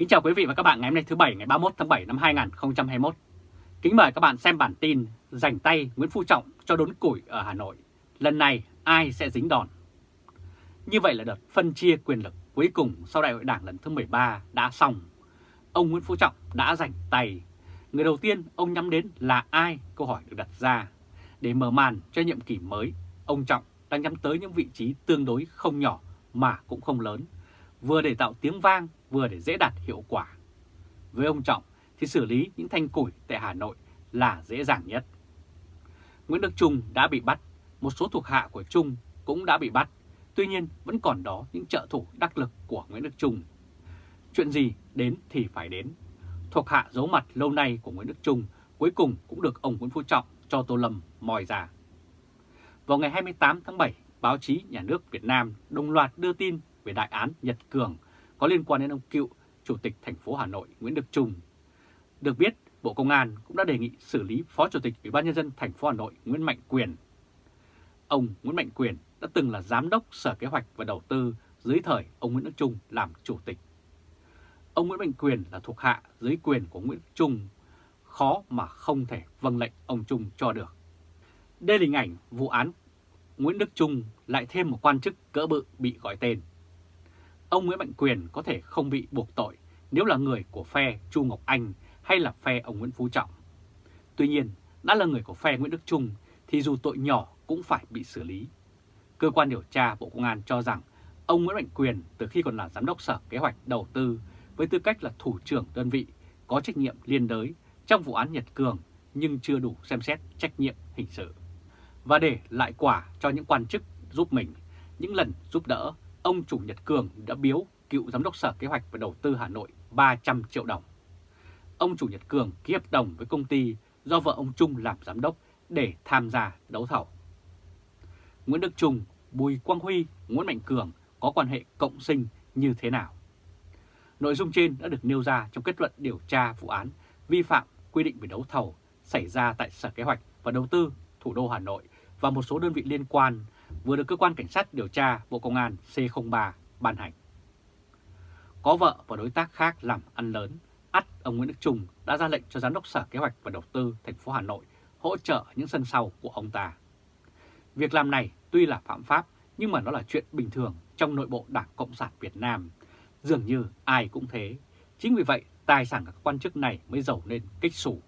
Kính chào quý vị và các bạn ngày hôm nay thứ Bảy ngày 31 tháng 7 năm 2021. Kính mời các bạn xem bản tin Dành tay Nguyễn Phú Trọng cho đốn củi ở Hà Nội. Lần này ai sẽ dính đòn? Như vậy là đợt phân chia quyền lực cuối cùng sau đại hội đảng lần thứ 13 đã xong. Ông Nguyễn Phú Trọng đã dành tay. Người đầu tiên ông nhắm đến là ai? Câu hỏi được đặt ra. Để mở màn cho nhiệm kỳ mới, ông Trọng đang nhắm tới những vị trí tương đối không nhỏ mà cũng không lớn, vừa để tạo tiếng vang vừa để dễ đạt hiệu quả. Với ông Trọng thì xử lý những thanh củi tại Hà Nội là dễ dàng nhất. Nguyễn Đức Trung đã bị bắt, một số thuộc hạ của Trung cũng đã bị bắt, tuy nhiên vẫn còn đó những trợ thủ đắc lực của Nguyễn Đức Trung. Chuyện gì đến thì phải đến. Thuộc hạ giấu mặt lâu nay của Nguyễn Đức Trung cuối cùng cũng được ông Nguyễn Phú Trọng cho Tô Lâm mòi ra. Vào ngày 28 tháng 7, báo chí nhà nước Việt Nam đồng loạt đưa tin về đại án Nhật Cường có liên quan đến ông cựu Chủ tịch thành phố Hà Nội Nguyễn Đức Trung. Được biết, Bộ Công an cũng đã đề nghị xử lý Phó Chủ tịch Ủy ban Nhân dân thành phố Hà Nội Nguyễn Mạnh Quyền. Ông Nguyễn Mạnh Quyền đã từng là Giám đốc Sở Kế hoạch và Đầu tư dưới thời ông Nguyễn Đức Trung làm Chủ tịch. Ông Nguyễn Mạnh Quyền là thuộc hạ dưới quyền của Nguyễn Đức Trung, khó mà không thể vâng lệnh ông Trung cho được. Đây là hình ảnh vụ án Nguyễn Đức Trung lại thêm một quan chức cỡ bự bị gọi tên ông Nguyễn Mạnh Quyền có thể không bị buộc tội nếu là người của phe Chu Ngọc Anh hay là phe ông Nguyễn Phú Trọng. Tuy nhiên, đã là người của phe Nguyễn Đức Trung thì dù tội nhỏ cũng phải bị xử lý. Cơ quan điều tra Bộ Công an cho rằng ông Nguyễn Mạnh Quyền từ khi còn là Giám đốc Sở Kế hoạch Đầu tư với tư cách là thủ trưởng đơn vị có trách nhiệm liên đới trong vụ án Nhật Cường nhưng chưa đủ xem xét trách nhiệm hình sự. Và để lại quả cho những quan chức giúp mình, những lần giúp đỡ ông Chủ Nhật Cường đã biếu cựu Giám đốc Sở Kế hoạch và Đầu tư Hà Nội 300 triệu đồng. Ông Chủ Nhật Cường ký hợp đồng với công ty do vợ ông Trung làm giám đốc để tham gia đấu thầu. Nguyễn Đức Trung, Bùi Quang Huy, Nguyễn Mạnh Cường có quan hệ cộng sinh như thế nào? Nội dung trên đã được nêu ra trong kết luận điều tra vụ án vi phạm quy định về đấu thầu xảy ra tại Sở Kế hoạch và Đầu tư thủ đô Hà Nội và một số đơn vị liên quan vừa được Cơ quan Cảnh sát điều tra Bộ Công an C03 ban hành. Có vợ và đối tác khác làm ăn lớn, ắt ông Nguyễn Đức Trung đã ra lệnh cho Giám đốc Sở Kế hoạch và Đầu tư thành phố Hà Nội hỗ trợ những sân sau của ông ta. Việc làm này tuy là phạm pháp nhưng mà nó là chuyện bình thường trong nội bộ Đảng Cộng sản Việt Nam. Dường như ai cũng thế. Chính vì vậy tài sản các quan chức này mới giàu lên kích sủ.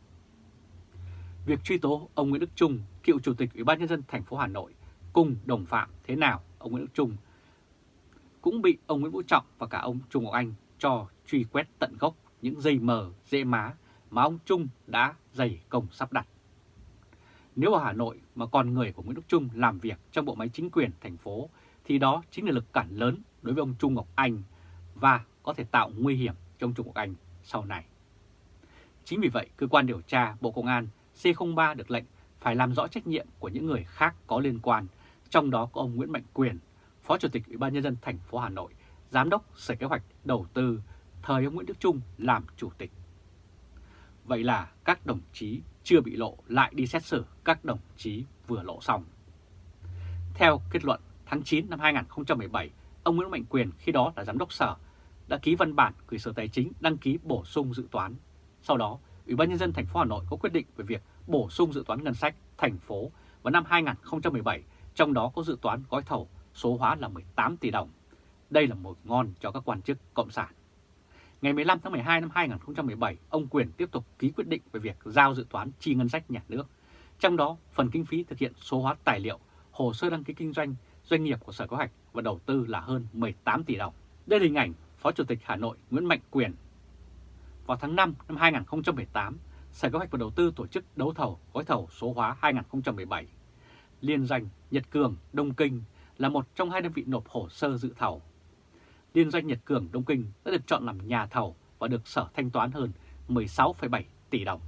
Việc truy tố ông Nguyễn Đức Trung, cựu chủ tịch Ủy ban nhân dân thành phố Hà Nội cùng đồng phạm thế nào ông Nguyễn Đức Trung cũng bị ông Nguyễn Vũ Trọng và cả ông Trung Ngọc Anh cho truy quét tận gốc những dây mờ, dễ má mà ông Trung đã dày công sắp đặt. Nếu ở Hà Nội mà còn người của Nguyễn Đức Trung làm việc trong bộ máy chính quyền thành phố thì đó chính là lực cản lớn đối với ông Trung Ngọc Anh và có thể tạo nguy hiểm cho ông Trung Ngọc Anh sau này. Chính vì vậy, cơ quan điều tra Bộ Công an C03 được lệnh phải làm rõ trách nhiệm của những người khác có liên quan trong đó có ông Nguyễn Mạnh Quyền, Phó Chủ tịch Ủy ban Nhân dân thành phố Hà Nội, Giám đốc Sở Kế hoạch Đầu tư, thời ông Nguyễn Đức Trung làm Chủ tịch. Vậy là các đồng chí chưa bị lộ lại đi xét xử các đồng chí vừa lộ xong. Theo kết luận tháng 9 năm 2017, ông Nguyễn Mạnh Quyền khi đó là Giám đốc Sở đã ký văn bản gửi Sở Tài chính đăng ký bổ sung dự toán. Sau đó, Ủy ban Nhân dân thành phố Hà Nội có quyết định về việc bổ sung dự toán ngân sách thành phố vào năm 2017 trong đó có dự toán gói thầu số hóa là 18 tỷ đồng. Đây là một ngon cho các quan chức Cộng sản. Ngày 15 tháng 12 năm 2017, ông Quyền tiếp tục ký quyết định về việc giao dự toán chi ngân sách nhà nước. Trong đó, phần kinh phí thực hiện số hóa tài liệu, hồ sơ đăng ký kinh doanh, doanh nghiệp của Sở Kế hoạch và Đầu tư là hơn 18 tỷ đồng. Đây là hình ảnh Phó Chủ tịch Hà Nội Nguyễn Mạnh Quyền. Vào tháng 5 năm 2018, Sở Kế hoạch và Đầu tư tổ chức đấu thầu gói thầu số hóa 2017 liên danh Nhật Cường Đông Kinh là một trong hai đơn vị nộp hồ sơ dự thầu. Liên doanh Nhật Cường Đông Kinh đã được chọn làm nhà thầu và được sở thanh toán hơn 16,7 tỷ đồng.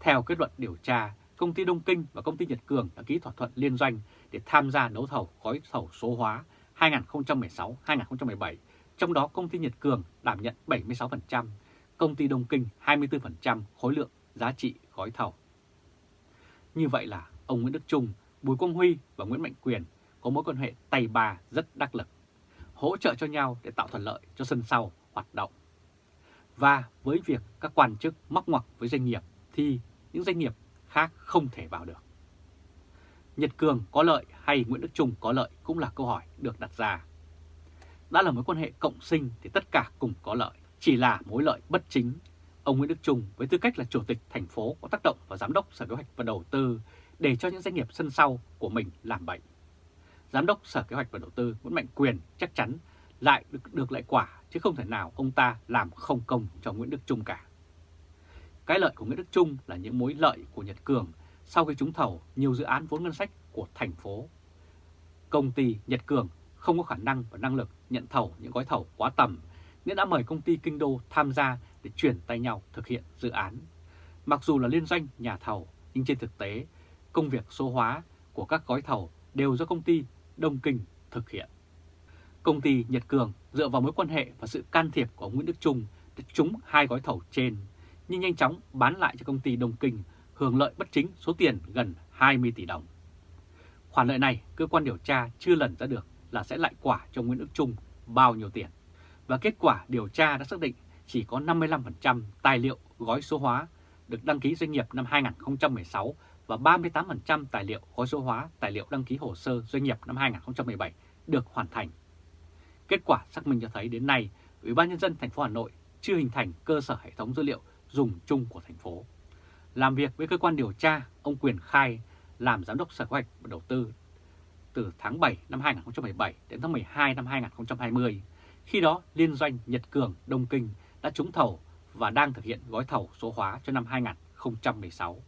Theo kết luận điều tra, công ty Đông Kinh và công ty Nhật Cường đã ký thỏa thuận liên doanh để tham gia đấu thầu gói thầu số hóa 2016-2017, trong đó công ty Nhật Cường đảm nhận 76%, công ty Đông Kinh 24% khối lượng giá trị gói thầu. Như vậy là ông Nguyễn Đức Trung, Bùi Quang Huy và Nguyễn Mạnh Quyền có mối quan hệ tay ba rất đắc lực, hỗ trợ cho nhau để tạo thuận lợi cho sân sau hoạt động. Và với việc các quan chức móc ngoặc với doanh nghiệp thì những doanh nghiệp khác không thể vào được. Nhật Cường có lợi hay Nguyễn Đức Trung có lợi cũng là câu hỏi được đặt ra. Đã là mối quan hệ cộng sinh thì tất cả cùng có lợi, chỉ là mối lợi bất chính. Ông Nguyễn Đức Trung với tư cách là chủ tịch thành phố có tác động vào giám đốc Sở Kế hoạch và Đầu tư để cho những doanh nghiệp sân sau của mình làm bệnh. Giám đốc Sở Kế hoạch và Đầu tư Nguyễn Mạnh Quyền chắc chắn lại được, được lại quả chứ không thể nào ông ta làm không công cho Nguyễn Đức Trung cả. Cái lợi của Nguyễn Đức Trung là những mối lợi của Nhật Cường sau khi trúng thầu nhiều dự án vốn ngân sách của thành phố. Công ty Nhật Cường không có khả năng và năng lực nhận thầu những gói thầu quá tầm nên đã mời công ty Kinh Đô tham gia để chuyển tay nhau thực hiện dự án. Mặc dù là liên doanh nhà thầu nhưng trên thực tế công việc số hóa của các gói thầu đều do công ty Đông Kinh thực hiện. Công ty Nhật Cường dựa vào mối quan hệ và sự can thiệp của Nguyễn Đức Trung để trúng hai gói thầu trên, nhưng nhanh chóng bán lại cho công ty Đông Kinh hưởng lợi bất chính số tiền gần 20 tỷ đồng. Khoản lợi này, cơ quan điều tra chưa lần ra được là sẽ lại quả cho Nguyễn Đức Trung bao nhiêu tiền. Và kết quả điều tra đã xác định chỉ có 55% tài liệu gói số hóa được đăng ký doanh nghiệp năm 2016 và 38% tài liệu gói số hóa tài liệu đăng ký hồ sơ doanh nghiệp năm 2017 được hoàn thành. Kết quả xác minh cho thấy đến nay, Ủy ban nhân dân thành phố Hà Nội chưa hình thành cơ sở hệ thống dữ liệu dùng chung của thành phố. Làm việc với cơ quan điều tra, ông Quyền khai làm giám đốc Sở Kế hoạch và Đầu tư từ tháng 7 năm 2017 đến tháng 12 năm 2020. Khi đó, liên doanh Nhật Cường Đông Kinh đã trúng thầu và đang thực hiện gói thầu số hóa cho năm 2016.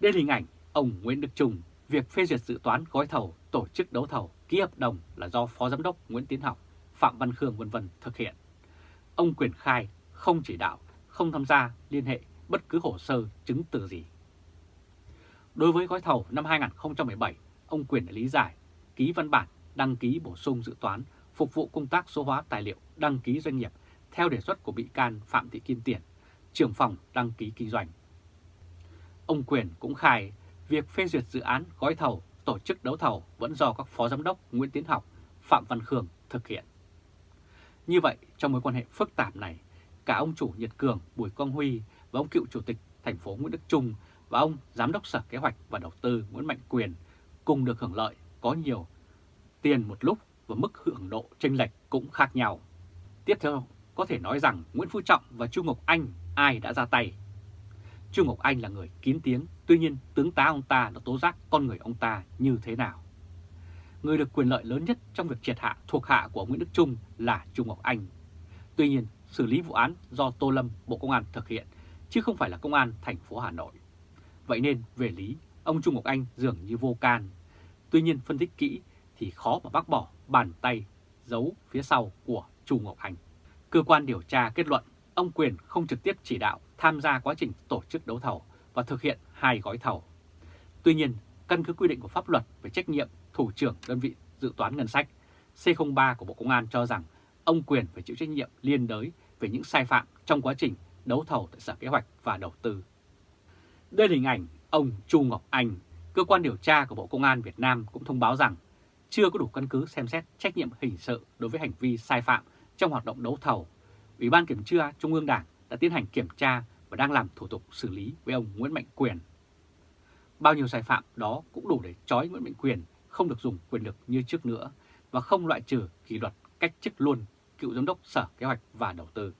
Đây là hình ảnh ông Nguyễn Đức Trung, việc phê duyệt dự toán gói thầu, tổ chức đấu thầu, ký hợp đồng là do Phó Giám đốc Nguyễn Tiến Học, Phạm Văn Khương v v thực hiện. Ông Quyền khai không chỉ đạo, không tham gia liên hệ bất cứ hồ sơ chứng từ gì. Đối với gói thầu năm 2017, ông Quyền đã lý giải, ký văn bản đăng ký bổ sung dự toán phục vụ công tác số hóa tài liệu đăng ký doanh nghiệp theo đề xuất của bị can Phạm Thị Kim Tiền, trưởng phòng đăng ký kinh doanh. Ông Quyền cũng khai việc phê duyệt dự án gói thầu, tổ chức đấu thầu vẫn do các phó giám đốc Nguyễn Tiến Học, Phạm Văn Khương thực hiện. Như vậy, trong mối quan hệ phức tạp này, cả ông chủ Nhật Cường Bùi Quang Huy và ông cựu chủ tịch thành phố Nguyễn Đức Trung và ông giám đốc Sở Kế hoạch và Đầu tư Nguyễn Mạnh Quyền cùng được hưởng lợi có nhiều tiền một lúc và mức hưởng độ chênh lệch cũng khác nhau. Tiếp theo, có thể nói rằng Nguyễn Phú Trọng và Chu Ngọc Anh ai đã ra tay. Chu Ngọc Anh là người kín tiếng, tuy nhiên tướng tá ông ta đã tố giác con người ông ta như thế nào. Người được quyền lợi lớn nhất trong việc triệt hạ thuộc hạ của Nguyễn Đức Trung là trung Ngọc Anh. Tuy nhiên, xử lý vụ án do Tô Lâm, Bộ Công an thực hiện, chứ không phải là Công an thành phố Hà Nội. Vậy nên, về lý, ông trung Ngọc Anh dường như vô can. Tuy nhiên, phân tích kỹ thì khó mà bác bỏ bàn tay giấu phía sau của trung Ngọc Anh. Cơ quan điều tra kết luận ông Quyền không trực tiếp chỉ đạo tham gia quá trình tổ chức đấu thầu và thực hiện hai gói thầu. Tuy nhiên, căn cứ quy định của pháp luật về trách nhiệm thủ trưởng đơn vị dự toán ngân sách, C03 của Bộ Công an cho rằng ông Quyền phải chịu trách nhiệm liên đới về những sai phạm trong quá trình đấu thầu tại Sở Kế hoạch và Đầu tư. Đây là hình ảnh ông Chu Ngọc Anh, cơ quan điều tra của Bộ Công an Việt Nam cũng thông báo rằng chưa có đủ căn cứ xem xét trách nhiệm hình sự đối với hành vi sai phạm trong hoạt động đấu thầu. Ủy ban Kiểm tra Trung ương Đảng đã tiến hành kiểm tra và đang làm thủ tục xử lý với ông Nguyễn Mạnh Quyền. Bao nhiêu sai phạm đó cũng đủ để trói Nguyễn Mạnh Quyền không được dùng quyền lực như trước nữa và không loại trừ kỷ luật cách chức luôn cựu giám đốc Sở Kế hoạch và Đầu tư.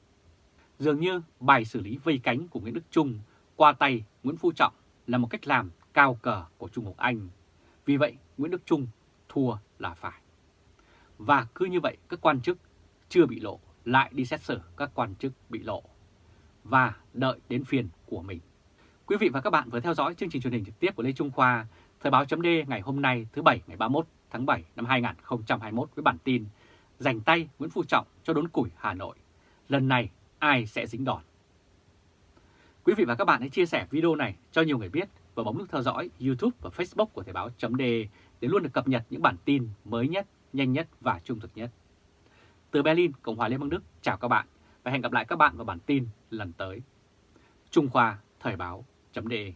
Dường như bài xử lý vây cánh của Nguyễn Đức Trung qua tay Nguyễn Phú Trọng là một cách làm cao cờ của Trung Quốc Anh. Vì vậy, Nguyễn Đức Trung thua là phải. Và cứ như vậy các quan chức chưa bị lộ lại đi xét xử các quan chức bị lộ và đợi đến phiên của mình. Quý vị và các bạn vừa theo dõi chương trình truyền hình trực tiếp của Lê Trung Khoa, Thời báo chấm ngày hôm nay thứ Bảy ngày 31 tháng 7 năm 2021 với bản tin Dành tay Nguyễn Phú Trọng cho đốn củi Hà Nội. Lần này ai sẽ dính đòn? Quý vị và các bạn hãy chia sẻ video này cho nhiều người biết và bấm nút theo dõi YouTube và Facebook của Thời báo chấm để luôn được cập nhật những bản tin mới nhất, nhanh nhất và trung thực nhất. Từ Berlin, Cộng hòa Liên bang Đức, chào các bạn và hẹn gặp lại các bạn vào bản tin lần tới. Trung Khoa Thời báo .de